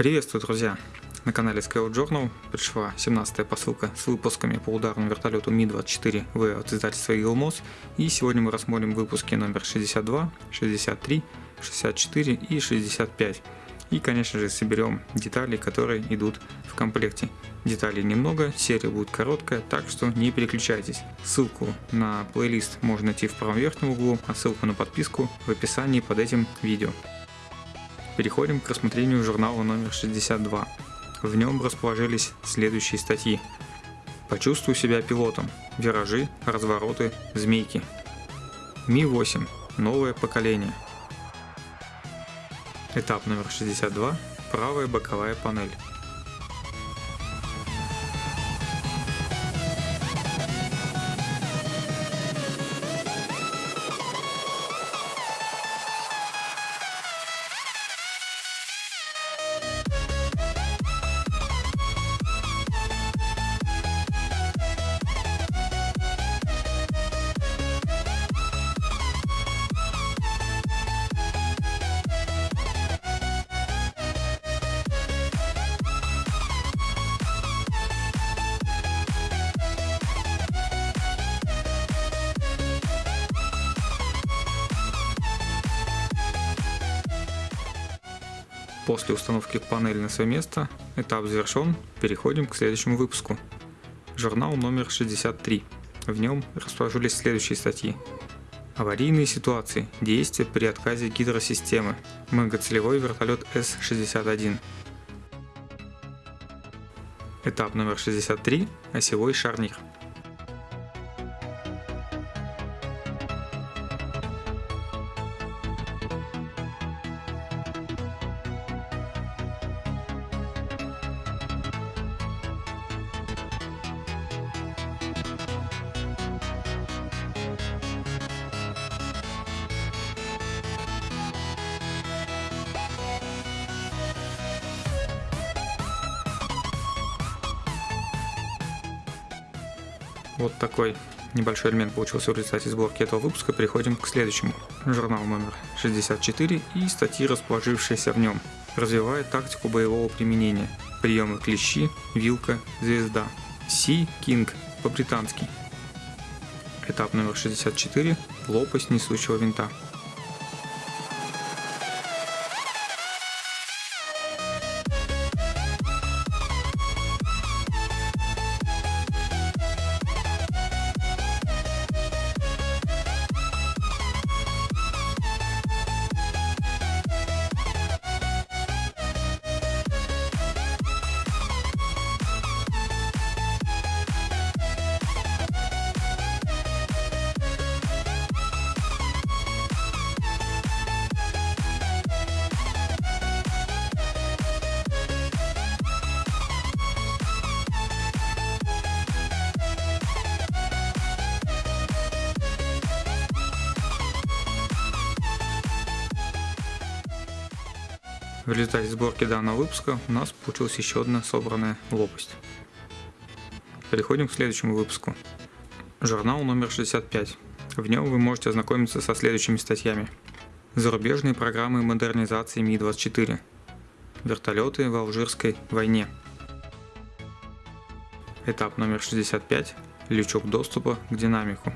Приветствую, друзья! На канале Scout Journal пришла 17-я посылка с выпусками по ударному вертолету Ми-24В от издательства Eagle Moss. И сегодня мы рассмотрим выпуски номер 62, 63, 64 и 65. И, конечно же, соберем детали, которые идут в комплекте. Деталей немного, серия будет короткая, так что не переключайтесь. Ссылку на плейлист можно найти в правом верхнем углу, а ссылку на подписку в описании под этим видео. Переходим к рассмотрению журнала номер 62. В нем расположились следующие статьи. Почувствуй себя пилотом. Виражи, развороты, змейки. Ми-8. Новое поколение. Этап номер 62. Правая боковая панель. После установки панели на свое место этап завершен, переходим к следующему выпуску. Журнал номер 63. В нем расположились следующие статьи. Аварийные ситуации. Действия при отказе гидросистемы. Многоцелевой вертолет С-61. Этап номер 63. Осевой шарнир. Вот такой небольшой элемент получился в результате сборки этого выпуска. Переходим к следующему. Журнал номер 64 и статьи, расположившиеся в нем. Развивает тактику боевого применения. Приемы клещи, вилка, звезда. Си Кинг по-британски. Этап номер 64. Лопасть несущего винта. В результате сборки данного выпуска у нас получилась еще одна собранная лопасть. Переходим к следующему выпуску. Журнал номер 65. В нем вы можете ознакомиться со следующими статьями. Зарубежные программы модернизации Ми-24. Вертолеты в Алжирской войне. Этап номер 65. Лючок доступа к динамику.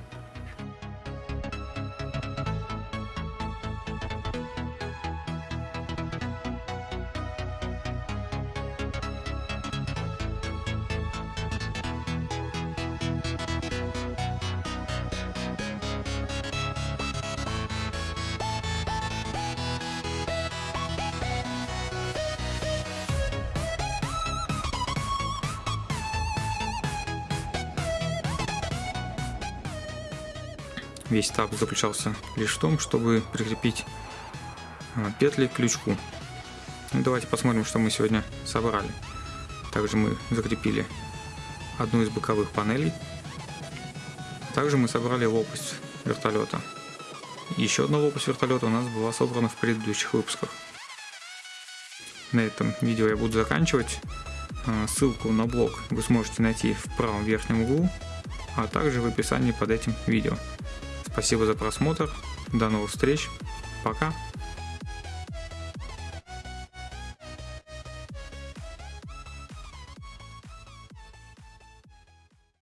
Весь этап заключался лишь в том, чтобы прикрепить а, петли к крючку. Ну, давайте посмотрим, что мы сегодня собрали. Также мы закрепили одну из боковых панелей. Также мы собрали лопасть вертолета. Еще одна лопасть вертолета у нас была собрана в предыдущих выпусках. На этом видео я буду заканчивать. А, ссылку на блог вы сможете найти в правом верхнем углу, а также в описании под этим видео. Спасибо за просмотр. До новых встреч. Пока.